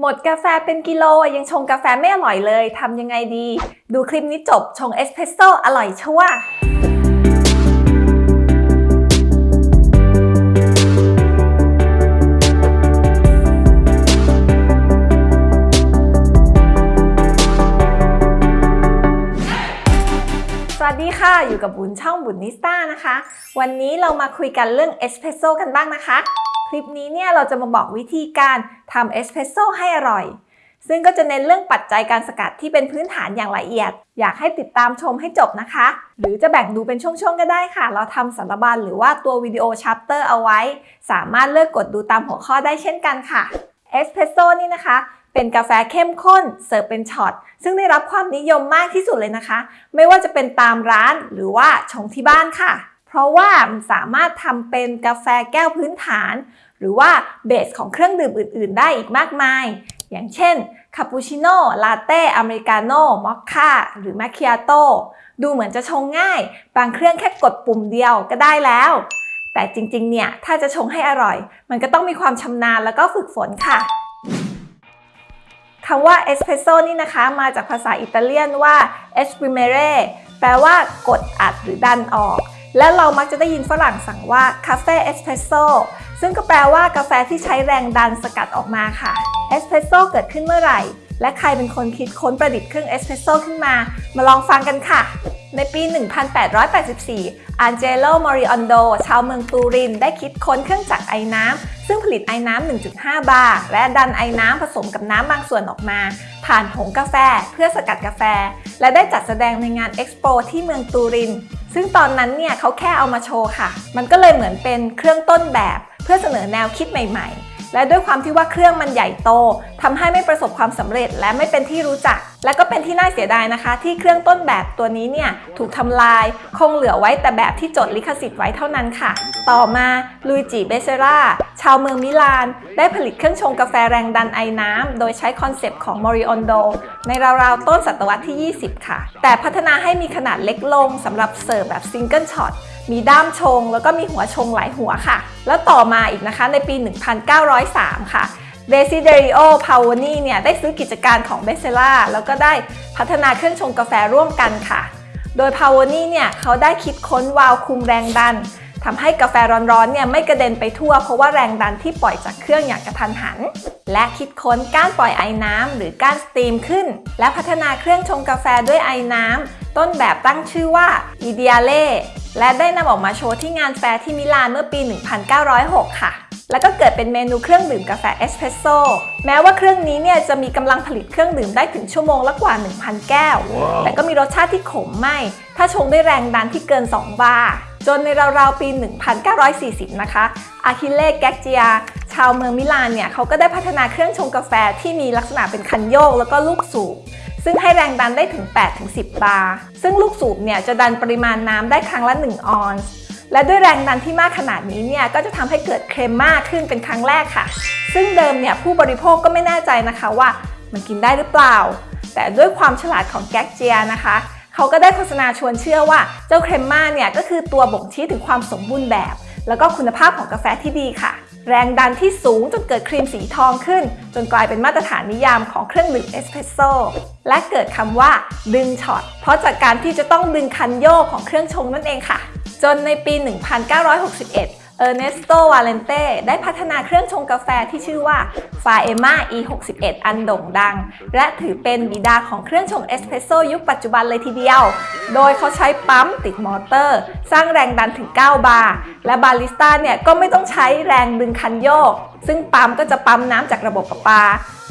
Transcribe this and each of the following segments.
หมดกาแฟเป็นกิโลยังชงกาแฟไม่อร่อยเลยทำยังไงดี ดูคลิปนี้จบชงเอสเพรสโซ่อร่อยชัวร์สวัสดีค่ะ อยู่กับบุญช่องบุญนิสต้านะคะ วันนี้เรามาคุยกันเรื่องเอสเพรสโซ่กันบ้างนะคะ ลิปนี้เนี่ยเราจะมาบอกวิธีการทำเอสเพรสโซ่ให้อร่อย ซึ่งก็จะเน้นเรื่องปัจจัยการสกัดที่เป็นพื้นฐานอย่างละเอียด อยากให้ติดตามชมให้จบนะคะ หรือจะแบ่งดูเป็นช่วงๆก็ได้ค่ะ เราทำสารบัญหรือว่าตัว video chapter เอาไว้ สามารถเลือกกดดูตามหัวข้อได้เช่นกันค่ะเอสเพรสโซ่นี่นะคะเป็นกาแฟเข้มข้นเสิร์ฟเป็นช็อตซึ่งได้รับความนิยมมากที่สุดเลยนะคะ ไม่ว่าจะเป็นตามร้านหรือว่าชงที่บ้านค่ะ เพราะว่ามันสามารถทำเป็นกาแฟแก้วพื้นฐาน หรือว่าเบสของเครื่องดื่มอื่น ๆ ได้อีกมากมาย อย่างเช่นคาปูชิโน่ลาเต้อเมริกาโน่มอคค่าหรือมาคิอาโต้ดูเหมือนจะชงง่าย บางเครื่องแค่กดปุ่มเดียวก็ได้แล้ว แต่จริง ๆ เนี่ย ถ้าจะชงให้อร่อย มันก็ต้องมีความชำนาญแล้วก็ฝึกฝนค่ะคำว่าเอสเพรสโซ่นี่นะคะ มาจากภาษาอิตาเลียนว่า esprimere แปลว่ากดอัดหรือดันออก และเรามักจะได้ยินฝรั่งสั่งว่า caffè espresso ซึ่งก็แปลว่ากาแฟที่ใช้แรงดันสกัดออกมาค่ะเอสเพรสโซ่เกิดขึ้นเมื่อไหร่ และใครเป็นคนคิดค้นประดิษฐ์เครื่องเอสเพรสโซ่ขึ้นมา มาลองฟังกันค่ะ ในปี 1884 อันเจโล มอริออนโด ชาวเมืองตูริน ได้คิดค้นเครื่องจักรไอ้น้ำ ซึ่งผลิตไอ้น้ำ 1.5 บาร์และดันไอน้ำผสมกับน้ำบางส่วนออกมา ผ่านผงกาแฟเพื่อสกัดกาแฟ และได้จัดแสดงในงานเอ็กซ์โปที่เมืองตูริน ซึ่งตอนนั้นเนี่ยเขาแค่เอามาโชว์ค่ะ มันก็เลยเหมือนเป็นเครื่องต้นแบบ เพื่อเสนอแนวคิดใหม่ ๆ และด้วยความที่ว่าเครื่องมันใหญ่โตทำให้ไม่ประสบความสำเร็จและไม่เป็นที่รู้จัก และก็เป็นที่น่าเสียดายนะคะ ที่เครื่องต้นแบบตัวนี้เนี่ยถูกทำลายคงเหลือไว้แต่แบบที่จดลิขสิทธิ์ไว้เท่านั้นค่ะ ต่อมาลุยจิเบเซราชาวเมืองมิลาน ได้ผลิตเครื่องชงกาแฟแรงดันไอน้ำ โดยใช้ concept ของโมริออนโดในราวๆ ต้นศตวรรษที่ 20 ค่ะ แต่พัฒนาให้มีขนาดเล็กลงสำหรับเสิร์ฟแบบ single shot มีด้ามชง แล้วก็มีหัวชงหลายหัวค่ะ แล้วต่อมาอีกนะคะในปี 1903 ค่ะ เดซิเดริโอ พาโวนีเนี่ยได้ซื้อกิจการของเบเซร่าแล้วก็ได้พัฒนาเครื่องชงกาแฟร่วมกันค่ะ โดยพาโวนีเนี่ยเขาได้คิดค้นวาล์วคุมแรงดันทำให้กาแฟร้อนๆเนี่ยไม่กระเด็นไปทั่ว เพราะว่าแรงดันที่ปล่อยจากเครื่องอย่างกระทันหัน และคิดค้นก้านปล่อยไอน้ำหรือก้าน steam ขึ้น และพัฒนาเครื่องชงกาแฟด้วยไอน้ำต้นแบบตั้งชื่อว่าอีเดียเล่และได้นำออกมาโชว์ที่งานแฟร์ที่มิลานเมื่อปี 1906 ค่ะ แล้วก็เกิดเป็นเมนูเครื่องดื่มกาแฟเอสเพรสโซ่แม้ว่าเครื่องนี้เนี่ยจะมีกำลังผลิตเครื่องดื่มได้ถึงชั่วโมงละกว่า 1,000 แก้วแต่ก็มีรสชาติที่ขมไหม้ ถ้าชงด้วยแรงดันที่เกิน 2 บาร์จนในราวๆปี 1940 นะคะ อาคิเล่แกกเจีย ชาวเมืองมิลานเนี่ยเขาก็ได้พัฒนาเครื่องชงกาแฟที่มีลักษณะเป็นคันโยกแล้วก็ลูกสูบซึ่งให้แรงดันได้ถึง 8-10 บาร์ ซึ่งลูกสูบเนี่ยจะดันปริมาณน้ำได้ครั้งละ 1 ออนซ์ และด้วยแรงดันที่มากขนาดนี้เนี่ยก็จะทำให้เกิด crema มากขึ้นเป็นครั้งแรกค่ะ ซึ่งเดิมเนี่ยผู้บริโภคก็ไม่แน่ใจนะคะว่ามันกินได้หรือเปล่า แต่ด้วยความฉลาดของแก๊กเจียนะคะเขาก็ได้โฆษณาชวนเชื่อว่าเจ้า crema เนี่ยก็คือตัวบ่งชี้ถึงความสมบูรณ์แบบ แล้วก็คุณภาพของกาแฟที่ดีค่ะ แรงดันที่สูงจนเกิดครีมสีทองขึ้น จนกลายเป็นมาตรฐานนิยามของเครื่องดื่มเอสเพรสโซ่และเกิดคำว่าดึงช็อตเพราะจากการที่จะต้องดึงคันโยกของเครื่องชงนั่นเองค่ะ จนในปี 1961 เออร์เนสโต วาเลนเต้ ได้พัฒนาเครื่องชงกาแฟที่ชื่อว่า f a e m a E61 อันโด่งดัง และถือเป็นบิดาของเครื่องชงเอสเพรสโซยุคปัจจุบันเลยทีเดียว โดยเขาใช้ปั๊มติดมอเตอร์ สร้างแรงดันถึง 9 บาร์ และบาริสต้าเนี่ยก็ไม่ต้องใช้แรงดึงคันโยก ซึ่งปั๊มก็จะปั๊มน้ำจากระบบประปา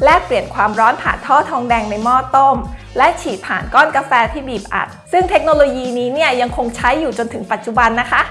และเปลี่ยนความร้อนผ่านท่อทองแดงในหม้อต้ม และฉีดผ่านก้อนกาแฟที่บีบอัด ซึ่งเทคโนโลยีนี้เนี่ยยังคงใช้อยู่จนถึงปัจจุบันนะคะ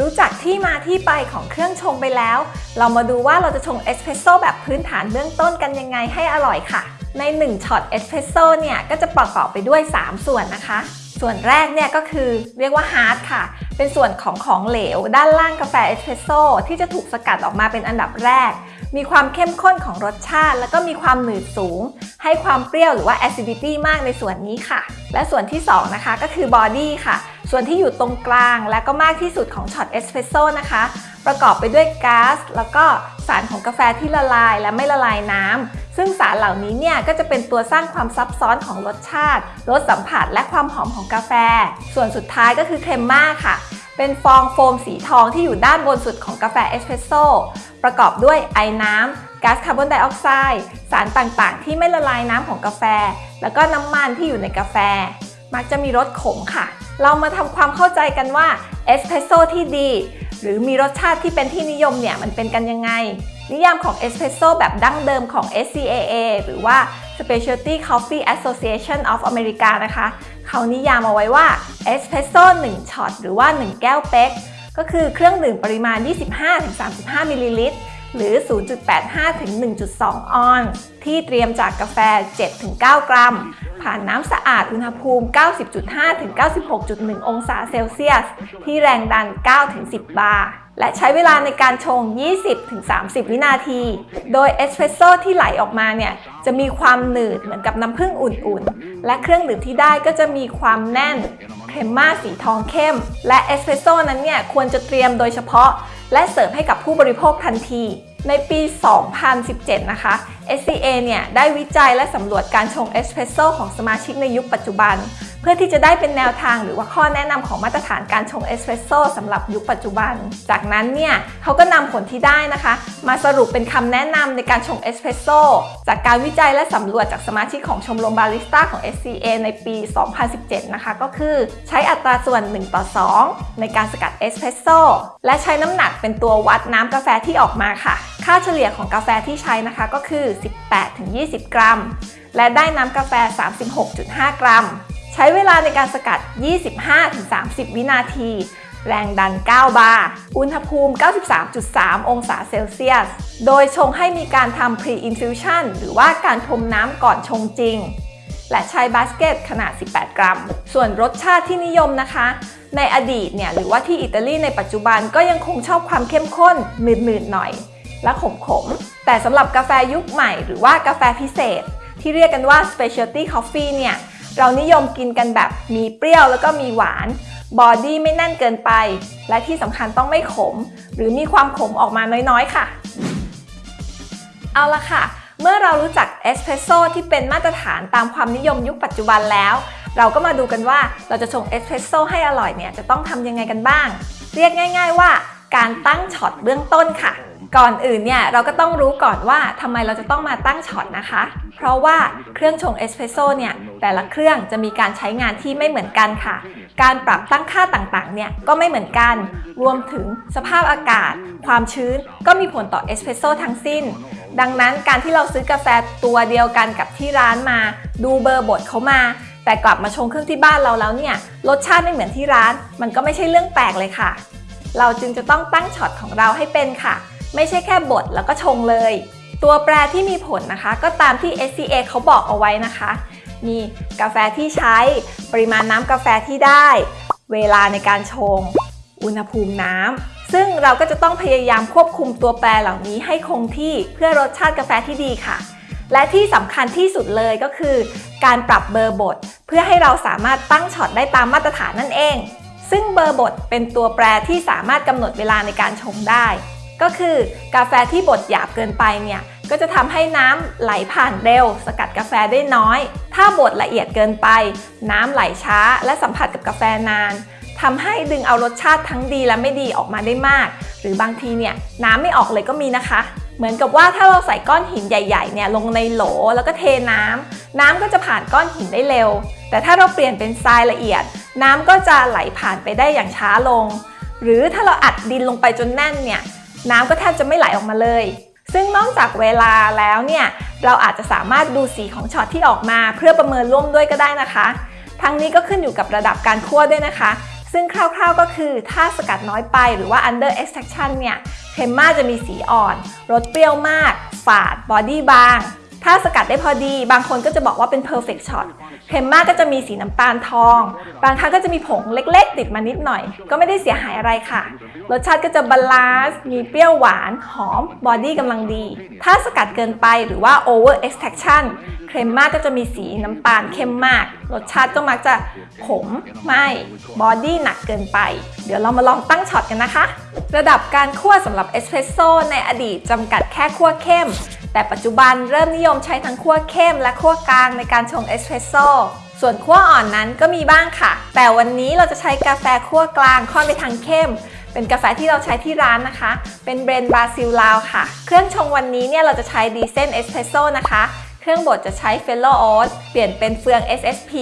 รู้จักที่มาที่ไปของเครื่องชงไปแล้ว เรามาดูว่าเราจะชงเอสเพรสโซ่แบบพื้นฐานเบื้องต้นกันยังไงให้อร่อยค่ะ ใน1ช็อตเอสเพรสโซ่เนี่ยก็จะประกอบไปด้วย 3 ส่วนนะคะ ส่วนแรกเนี่ยก็คือเรียกว่า heart ค่ะ เป็นส่วนของของเหลว ด้านล่างกาแฟเอสเพรสโซ่ที่จะถูกสกัดออกมาเป็นอันดับแรก มีความเข้มข้นของรสชาติ แล้วก็มีความหนืดสูง ให้ความเปรี้ยวหรือว่า acidity มากในส่วนนี้ค่ะ และส่วนที่ 2 นะคะก็คือ body ค่ะ ส่วนที่อยู่ตรงกลาง และก็มากที่สุดของช็อตเอสเพรสโซ่นะคะ ประกอบไปด้วยก๊าซแล้วก็สารของกาแฟที่ละลายและไม่ละลายน้ำ ซึ่งสารเหล่านี้เนี่ยก็จะเป็นตัวสร้างความซับซ้อนของรสชาติ รสสัมผัสและความหอมของกาแฟ ส่วนสุดท้ายก็คือ crema ค่ะ เป็นฟองโฟมสีทองที่อยู่ด้านบนสุดของกาแฟเอสเพรสโซ่ประกอบด้วยไอน้ำก๊าซคาร์บอนไดออกไซด์สารต่างๆ ที่ไม่ละลายน้ำของกาแฟ แล้วก็น้ำมันที่อยู่ในกาแฟ มักจะมีรสขมค่ะ เรามาทำความเข้าใจกันว่าเอสเพรสโซ่ที่ดี หรือมีรสชาติที่เป็นที่นิยมเนี่ยมันเป็นกันยังไง นิยามของเอสเพรสโซ่แบบดั้งเดิมของ SCAA หรือว่า Specialty Coffee Association of America นะคะ เขานิยามเอาไว้ว่าเอสเพรสโซ่1ช็อตหรือว่า 1 แก้วเป๊กก็คือเครื่องดื่มปริมาณ 25-35มิลลิลิตร หรือ 0.85 ถึง 1.2 ออนซ์ที่เตรียมจากกาแฟ 7-9 กรัม ผ่านน้ำสะอาดอุณหภูมิ 90.5 ถึง 96.1 องศาเซลเซียส ที่แรงดัน 9 ถึง 10 บาร์และใช้เวลาในการชง 20ถึง30 วินาที โดยเอสเพรสโซ่ที่ไหลออกมาเนี่ย จะมีความหนืดเหมือนกับน้ำผึ้งอุ่นๆ และเครื่องดื่มที่ได้ก็จะมีความแน่นcrema สีทองเข้ม และเอสเพรสโซ่นั้นเนี่ย ควรจะเตรียมโดยเฉพาะ และเสิร์ฟให้กับผู้บริโภคทันที ในปี 2017 นะคะ SCA เนี่ยได้วิจัยและสำรวจการชงเอสเพรสโซ่ของสมาชิกในยุคปัจจุบัน เพื่อที่จะได้เป็นแนวทางหรือว่าข้อแนะนำของมาตรฐานการชงเอสเพรสโซ่สำหรับยุคปัจจุบัน จากนั้นเนี่ยเขาก็นำผลที่ได้นะคะ มาสรุปเป็นคำแนะนำในการชงเอสเพรสโซ่จากการวิจัยและสำรวจจากสมาชิกของชมรมบาริสต้าของ SCA ในปี 2017 นะคะ ก็คือใช้อัตราส่วน 1 ต่อ 2 ในการสกัดเอสเพรสโซ่และใช้น้ำหนักเป็นตัววัดน้ำกาแฟที่ออกมาค่ะ ค่าเฉลี่ยของกาแฟที่ใช้นะคะก็คือ18-20 กรัม และได้น้ำกาแฟ 36.5 กรัม ใช้เวลาในการสกัด 25-30 วินาที แรงดัน 9 บาร์ อุณหภูมิ 93.3 องศาเซลเซียส โดยชงให้มีการทำ pre-infusion หรือว่าการพรมน้ำก่อนชงจริง และใช้บาสเกตขนาด 18 กรัม ส่วนรสชาติที่นิยมนะคะในอดีตเนี่ยหรือว่าที่อิตาลีในปัจจุบันก็ยังคงชอบความเข้มข้นหนืดๆหน่อย และขมๆ แต่สำหรับกาแฟยุคใหม่หรือว่ากาแฟพิเศษ ที่เรียกกันว่า specialty coffee เนี่ย เรานิยมกินกันแบบมีเปรี้ยวแล้วก็มีหวานบอดี้ไม่แน่นเกินไป และที่สำคัญต้องไม่ขม หรือมีความขมออกมาน้อยๆค่ะ เอาละค่ะ เมื่อเรารู้จักเอสเพรสโซ่ที่เป็นมาตรฐานตามความนิยมยุคปัจจุบันแล้ว เราก็มาดูกันว่าเราจะชงเอสเพรสโซ่ให้อร่อยเนี่ยจะต้องทำยังไงกันบ้าง เรียกง่าย ๆ ว่าการตั้งช็อตเบื้องต้นค่ะ ก่อนอื่นเนี่ยเราก็ต้องรู้ก่อนว่าทำไมเราจะต้องมาตั้งช็อตนะคะ เพราะว่าเครื่องชงเอสเพรสโซ่เนี่ยแต่ละเครื่องจะมีการใช้งานที่ไม่เหมือนกันค่ะ การปรับตั้งค่าต่างๆเนี่ยก็ไม่เหมือนกัน รวมถึงสภาพอากาศ ความชื้นก็มีผลต่อเอสเพรสโซ่ทั้งสิ้น ดังนั้นการที่เราซื้อกาแฟตัวเดียวกันกับที่ร้านมา ดูเบอร์บดเขามา แต่กลับมาชงเครื่องที่บ้านเราแล้วเนี่ยรสชาติไม่เหมือนที่ร้าน มันก็ไม่ใช่เรื่องแปลกเลยค่ะ เราจึงจะต้องตั้งช็อตของเราให้เป็นค่ะ ไม่ใช่แค่บดแล้วก็ชงเลย ตัวแปรที่มีผลนะคะก็ตามที่ SCA เขาบอกเอาไว้นะคะ มีกาแฟที่ใช้ ปริมาณน้ำกาแฟที่ได้ เวลาในการชง อุณหภูมิน้ำ ซึ่งเราก็จะต้องพยายามควบคุมตัวแปรเหล่านี้ให้คงที่เพื่อรสชาติกาแฟที่ดีค่ะ และที่สำคัญที่สุดเลยก็คือ การปรับเบอร์บดเพื่อให้เราสามารถตั้งช็อตได้ตามมาตรฐานนั่นเองซึ่งเบอร์บดเป็นตัวแปรที่สามารถกำหนดเวลาในการชงได้ ก็คือกาแฟที่บดหยาบเกินไปเนี่ยก็จะทำให้น้ำไหลผ่านเร็ว สกัดกาแฟได้น้อย ถ้าบดละเอียดเกินไป น้ำไหลช้าและสัมผัสกับกาแฟนานทำให้ดึงเอารสชาติทั้งดีและไม่ดีออกมาได้มาก หรือบางทีเนี่ยน้ำไม่ออกเลยก็มีนะคะ เหมือนกับว่าถ้าเราใส่ก้อนหินใหญ่ๆเนี่ยลงในโหลแล้วก็เทน้ำน้ำก็จะผ่านก้อนหินได้เร็ว แต่ถ้าเราเปลี่ยนเป็นทรายละเอียด น้ำก็จะไหลผ่านไปได้อย่างช้าลง หรือถ้าเราอัดดินลงไปจนแน่นเนี่ย น้ำก็แทบจะไม่ไหลออกมาเลย ซึ่งนอกจากเวลาแล้วเนี่ย เราอาจจะสามารถดูสีของช็อตที่ออกมาเพื่อประเมินร่วมด้วยก็ได้นะคะ ทั้งนี้ก็ขึ้นอยู่กับระดับการคั่วด้วยนะคะ ซึ่งคร่าวๆก็คือถ้าสกัดน้อยไปหรือว่า under extraction เนี่ย crema จะมีสีอ่อน รสเปรี้ยวมาก ฝาด body บาง ถ้าสกัดได้พอดี บางคนก็จะบอกว่าเป็น perfect shot crema ก็จะมีสีน้ำตาลทอง บางครั้งก็จะมีผงเล็กๆ ติดมานิดหน่อย ก็ไม่ได้เสียหายอะไรค่ะ รสชาติก็จะ balance มีเปรี้ยวหวาน หอม body กำลังดี ถ้าสกัดเกินไปหรือว่า over extraction เค็มมากก็จะมีสีน้ำตาลเข้มมาก รสชาติก็มักจะขมไหม้ body หนักเกินไป เดี๋ยวเรามาลองตั้งช็อตกันนะคะ ระดับการคั่วสำหรับเอสเพรสโซ่ในอดีตจำกัดแค่คั่วเข้ม แต่ปัจจุบันเริ่มนิยมใช้ทั้งคั่วเข้มและคั่วกลางในการชงเอสเพรสโซ่ส่วนคั่วอ่อนนั้นก็มีบ้างค่ะ แต่วันนี้เราจะใช้กาแฟคั่วกลางค่อนไปทางเข้ม เป็นกาแฟที่เราใช้ที่ร้านนะคะ เป็น blend บราซิลลาวค่ะ เครื่องชงวันนี้เนี่ยเราจะใช้ Decent Espresso นะคะเครื่องบดจะใช้ Fellow Ode เปลี่ยนเป็นเฟือง SSP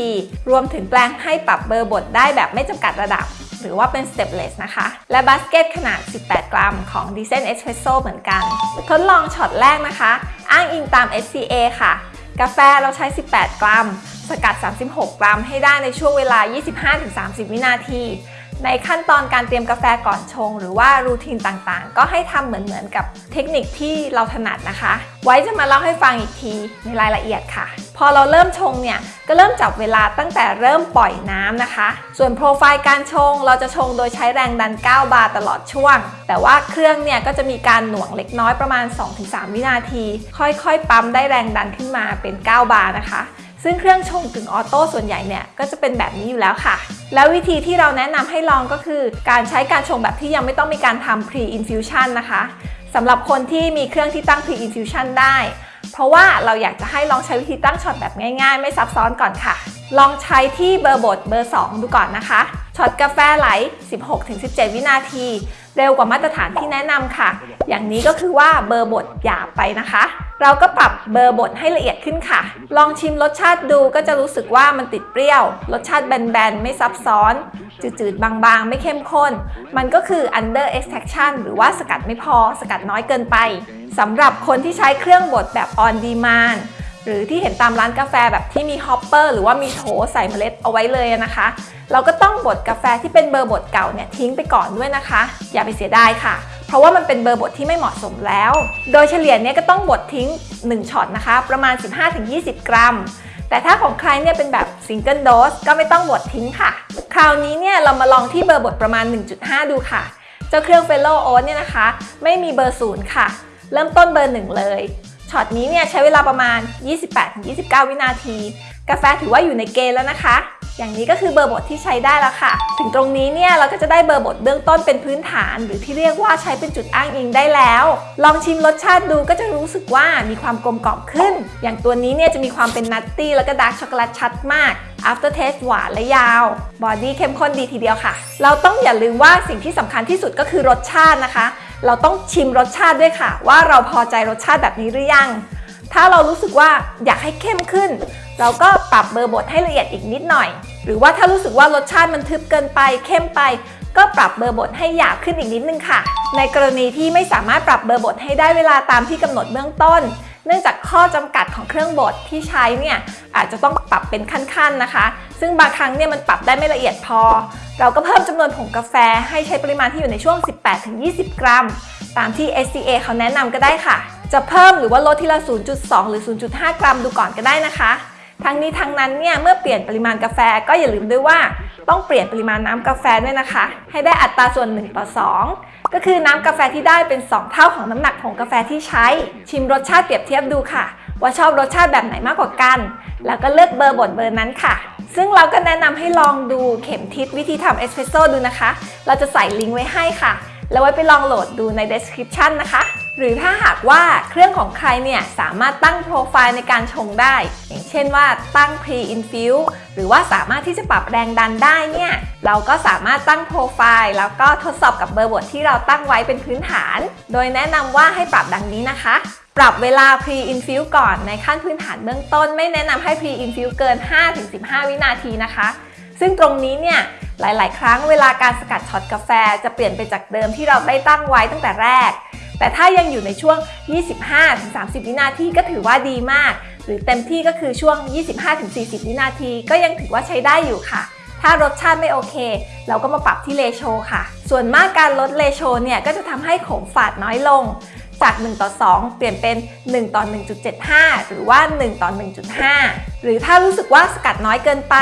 รวมถึงแปลงให้ปรับเบอร์บดได้แบบไม่จำกัดระดับ หรือว่าเป็น stepless นะคะ และบาสเกตขนาด 18 กรัมของ d e c e n Espresso เหมือนกัน ทดลองช็อตแรกนะคะ อ้างอิงตาม SCA ค่ะ กาแฟเราใช้ 18 กรัม สกัด 36 กรัมให้ได้ในช่วงเวลา 25-30 วินาที ในขั้นตอนการเตรียมกาแฟก่อนชง หรือว่ารูทีนต่างๆ ก็ให้ทำเหมือนๆกับเทคนิคที่เราถนัดนะคะ ไว้จะมาเล่าให้ฟังอีกทีในรายละเอียดค่ะ พอเราเริ่มชงเนี่ย ก็เริ่มจับเวลาตั้งแต่เริ่มปล่อยน้ำนะคะ ส่วนโปรไฟล์การชง เราจะชงโดยใช้แรงดัน 9 บาร์ตลอดช่วง แต่ว่าเครื่องเนี่ยก็จะมีการหน่วงเล็กน้อยประมาณ 2-3 วินาที ค่อยๆ ปั๊มได้แรงดันขึ้นมาเป็น 9 บาร์นะคะ ซึ่งเครื่องชงกึ่งออโต้ส่วนใหญ่เนี่ยก็จะเป็นแบบนี้อยู่แล้วค่ะ แล้ววิธีที่เราแนะนำให้ลองก็คือ การใช้การชงแบบที่ยังไม่ต้องมีการทำ pre infusion นะคะสำหรับคนที่มีเครื่องที่ตั้ง pre infusion ได้ เพราะว่าเราอยากจะให้ลองใช้วิธีตั้งช็อตแบบง่ายๆ ไม่ซับซ้อนก่อนค่ะ ลองใช้ที่เบอร์บดเบอร์ 2 ดูก่อนนะคะ ช็อตกาแฟไหล 16-17 วินาที เร็วกว่ามาตรฐานที่แนะนำค่ะ อย่างนี้ก็คือว่าเบอร์บดหยาบไปนะคะ เราก็ปรับเบอร์บดให้ละเอียดขึ้นค่ะ ลองชิมรสชาติดูก็จะรู้สึกว่ามันติดเปรี้ยว รสชาติแบนๆ ไม่ซับซ้อน จืดๆ บางๆ ไม่เข้มข้น มันก็คือ under extraction หรือว่าสกัดไม่พอ สกัดน้อยเกินไป สำหรับคนที่ใช้เครื่องบดแบบ on demand หรือที่เห็นตามร้านกาแฟแบบที่มี hopper หรือว่ามีโถใส่เมล็ดเอาไว้เลยนะคะ เราก็ต้องบดกาแฟที่เป็นเบอร์บดเก่าเนี่ยทิ้งไปก่อนด้วยนะคะ อย่าไปเสียดายค่ะ เพราะว่ามันเป็นเบอร์บดที่ไม่เหมาะสมแล้ว โดยเฉลี่ยเนี่ยก็ต้องบดทิ้ง 1ช็อตนะคะ ประมาณ 15-20 กรัม แต่ถ้าของใครเนี่ยเป็นแบบ single dose ก็ไม่ต้องบดทิ้งค่ะ คราวนี้เนี่ยเรามาลองที่เบอร์บดประมาณ 1.5 ดูค่ะ เจ้าเครื่อง Fellow Ode เนี่ยนะคะ ไม่มีเบอร์ศูนย์ค่ะ เริ่มต้นเบอร์1เลย ช็อตนี้เนี่ยใช้เวลาประมาณ 28-29 วินาที กาแฟถือว่าอยู่ในเกณฑ์แล้วนะคะ อย่างนี้ก็คือเบอร์บดที่ใช้ได้แล้วค่ะ ถึงตรงนี้เนี่ยเราก็จะได้เบอร์บดเบื้องต้นเป็นพื้นฐาน หรือที่เรียกว่าใช้เป็นจุดอ้างอิงได้แล้ว ลองชิมรสชาติดูก็จะรู้สึกว่ามีความกลมกล่อมขึ้น อย่างตัวนี้เนี่ยจะมีความเป็น nutty แล้วก็ dark chocolate ชัดมาก after taste หวานและยาว body เข้มข้นดีทีเดียวค่ะ เราต้องอย่าลืมว่าสิ่งที่สำคัญที่สุดก็คือรสชาตินะคะ เราต้องชิมรสชาติด้วยค่ะ ว่าเราพอใจรสชาติแบบนี้หรือยัง ถ้าเรารู้สึกว่าอยากให้เข้มขึ้น เราก็ปรับเบอร์บดให้ละเอียดอีกนิดหน่อย หรือว่าถ้ารู้สึกว่ารสชาติมันทึบเกินไป เข้มไป ก็ปรับเบอร์บดให้หยาบขึ้นอีกนิดนึงค่ะ ในกรณีที่ไม่สามารถปรับเบอร์บดให้ได้เวลาตามที่กำหนดเบื้องต้น เนื่องจากข้อจำกัดของเครื่องบดที่ใช้เนี่ยอาจจะต้องปรับเป็นขั้นๆนะคะ ซึ่งบางครั้งเนี่ยมันปรับได้ไม่ละเอียดพอ เราก็เพิ่มจำนวนผงกาแฟให้ใช้ปริมาณที่อยู่ในช่วง 18-20 กรัม ตามที่ SCA เขาแนะนำก็ได้ค่ะ จะเพิ่มหรือว่าลดทีละ 0.2 หรือ 0.5 กรัมดูก่อนก็ได้นะคะ ทั้งนี้ทั้งนั้นเนี่ยเมื่อเปลี่ยนปริมาณกาแฟก็อย่าลืมด้วยว่า ต้องเปลี่ยนปริมาณน้ำกาแฟด้วยนะคะ ให้ได้อัตราส่วน 1 ต่อ 2 ก็คือน้ำกาแฟที่ได้เป็น 2 เท่าของน้ำหนักผงกาแฟที่ใช้ ชิมรสชาติเปรียบเทียบดูค่ะ ว่าชอบรสชาติแบบไหนมากกว่ากัน แล้วก็เลือกเบอร์บดเบอร์นั้นค่ะ ซึ่งเราก็แนะนำให้ลองดูเข็มทิศวิธีทำเอสเปรสโซ่ดูนะคะ เราจะใส่ลิงก์ไว้ให้ค่ะ แล้วไว้ไปลองโหลดดูใน description นะคะ หรือถ้าหากว่าเครื่องของใครเนี่ยสามารถตั้งโปรไฟล์ในการชงได้ อย่างเช่นว่าตั้ง pre infuse หรือว่าสามารถที่จะปรับแรงดันได้เนี่ยเราก็สามารถตั้งโปรไฟล์แล้วก็ทดสอบกับเบอร์บทที่เราตั้งไว้เป็นพื้นฐาน โดยแนะนำว่าให้ปรับดังนี้นะคะ ปรับเวลา pre infuse ก่อนในขั้นพื้นฐานเบื้องต้น ไม่แนะนำให้ pre infuse เกิน 5-15 วินาทีนะคะ ซึ่งตรงนี้เนี่ยหลาย ๆ ครั้งเวลาการสกัดช็อตกาแฟ จะเปลี่ยนไปจากเดิมที่เราได้ตั้งไว้ตั้งแต่แรก แต่ถ้ายังอยู่ในช่วง 25-30 วินาทีก็ถือว่าดีมาก หรือเต็มที่ก็คือช่วง 25-40 วินาที ก็ยังถือว่าใช้ได้อยู่ค่ะ ถ้ารสชาติไม่โอเค เราก็มาปรับที่เลโชค่ะ ส่วนมากการลดเลโชเนี่ยก็จะทำให้ขมฝาดน้อยลง จาก 1 ต่อ 2 เปลี่ยนเป็น 1 ต่อ 1.75 หรือว่า 1 ต่อ 1.5 หรือถ้ารู้สึกว่าสกัดน้อยเกินไป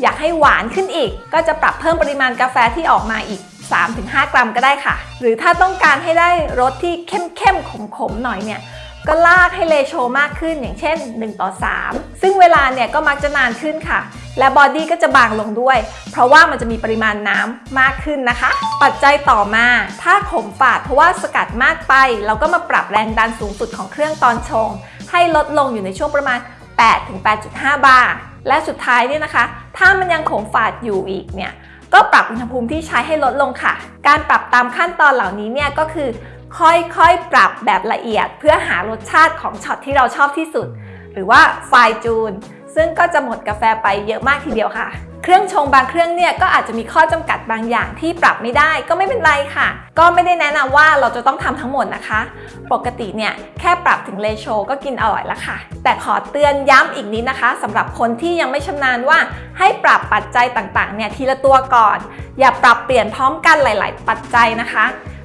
อยากให้หวานขึ้นอีก ก็จะปรับเพิ่มปริมาณกาแฟที่ออกมาอีก 3-5 กรัมก็ได้ค่ะ หรือถ้าต้องการให้ได้รสที่เข้มๆขมๆหน่อยเนี่ยก็ลากให้เลโชมากขึ้นอย่างเช่น 1 ต่อ 3 ซึ่งเวลาเนี่ยก็มักจะนานขึ้นค่ะ และบอดี้ก็จะบางลงด้วย เพราะว่ามันจะมีปริมาณน้ำมากขึ้นนะคะ ปัจจัยต่อมา ถ้าขมฝาดเพราะว่าสกัดมากไป เราก็มาปรับแรงดันสูงสุดของเครื่องตอนชง ให้ลดลงอยู่ในช่วงประมาณ 8-8.5 บาร์ และสุดท้ายเนี่ยนะคะ ถ้ามันยังขมฝาดอยู่อีกเนี่ย ก็ปรับอุณหภูมิที่ใช้ให้ลดลงค่ะ การปรับตามขั้นตอนเหล่านี้เนี่ยก็คือ ค่อยๆ ปรับแบบละเอียดเพื่อหารสชาติของช็อตที่เราชอบที่สุด หรือว่าไฟจูน ซึ่งก็จะหมดกาแฟไปเยอะมากทีเดียวค่ะ เครื่องชงบางเครื่องเนี่ยก็อาจจะมีข้อจำกัดบางอย่างที่ปรับไม่ได้ก็ไม่เป็นไรค่ะ ก็ไม่ได้แนะนำว่าเราจะต้องทำทั้งหมดนะคะ ปกติเนี่ยแค่ปรับถึงเลโชก็กินอร่อยแล้วค่ะ แต่ขอเตือนย้ำอีกนิดนะคะสำหรับคนที่ยังไม่ชำนาญว่าให้ปรับปัจจัยต่างๆเนี่ยทีละตัวก่อน อย่าปรับเปลี่ยนพร้อมกันหลาย ๆ ปัจจัยนะคะ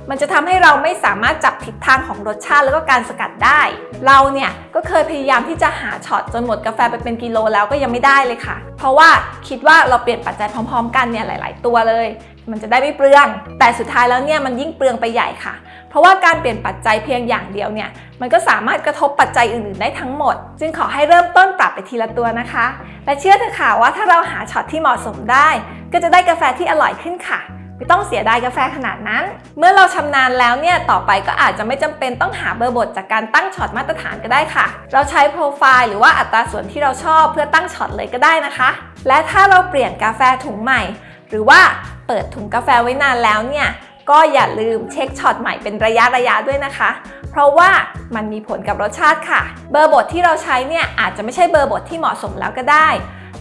มันจะทำให้เราไม่สามารถจับทิศทางของรสชาติแล้วก็การสกัดได้ เราเนี่ยก็เคยพยายามที่จะหาช็อตจนหมดกาแฟไปเป็นกิโลแล้วก็ยังไม่ได้เลยค่ะ เพราะว่าคิดว่าเราเปลี่ยนปัจจัยพร้อม ๆ กันเนี่ยหลาย ๆ ตัวเลย มันจะได้ไม่เปลือง แต่สุดท้ายแล้วเนี่ยมันยิ่งเปลืองไปใหญ่ค่ะ เพราะว่าการเปลี่ยนปัจจัยเพียงอย่างเดียวเนี่ยมันก็สามารถกระทบปัจจัยอื่น ๆ ได้ทั้งหมด จึงขอให้เริ่มต้นปรับไปทีละตัวนะคะ และเชื่อเถอะค่ะว่าถ้าเราหาช็อตที่เหมาะสมได้ ก็จะได้กาแฟที่อร่อยขึ้นค่ะ ไม่ต้องเสียดายกาแฟขนาดนั้น เมื่อเราชำนาญแล้วเนี่ยต่อไปก็อาจจะไม่จำเป็นต้องหาเบอร์บทจากการตั้งช็อตมาตรฐานก็ได้ค่ะ เราใช้โปรไฟล์หรือว่าอัตราส่วนที่เราชอบเพื่อตั้งช็อตเลยก็ได้นะคะ และถ้าเราเปลี่ยนกาแฟถุงใหม่ หรือว่าเปิดถุงกาแฟไว้นานแล้วเนี่ยก็อย่าลืมเช็คช็อตใหม่เป็นระยะระยะด้วยนะคะ เพราะว่ามันมีผลกับรสชาติค่ะ เบอร์บดที่เราใช้เนี่ยอาจจะไม่ใช่เบอร์บดที่เหมาะสมแล้วก็ได้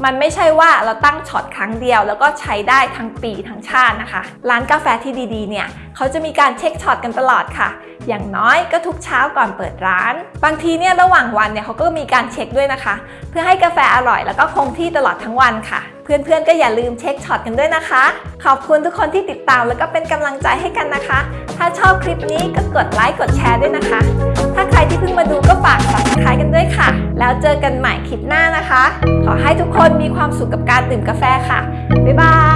มันไม่ใช่ว่าเราตั้งช็อตครั้งเดียว แล้วก็ใช้ได้ทั้งปีทั้งชาตินะคะ ร้านกาแฟที่ดีๆ เนี่ยเขาจะมีการเช็คช็อตกันตลอดค่ะ อย่างน้อยก็ทุกเช้าก่อนเปิดร้าน บางทีเนี่ยระหว่างวันเนี่ยเขาก็มีการเช็คด้วยนะคะ เพื่อให้กาแฟอร่อยแล้วก็คงที่ตลอดทั้งวันค่ะ เพื่อนๆ ก็อย่าลืมเช็คช็อตกันด้วยนะคะ ขอบคุณทุกคนที่ติดตามแล้วก็เป็นกำลังใจให้กันนะคะ ถ้าชอบคลิปนี้ก็กดไลค์กดแชร์ด้วยนะคะ ถ้าใครที่เพิ่งมาดูก็ฝาก subscribe กันด้วยค่ะ แล้วเจอกันใหม่คลิปหน้านะคะ ขอให้ทุกคนมีความสุขกับการดื่มกาแฟค่ะ บ๊ายบาย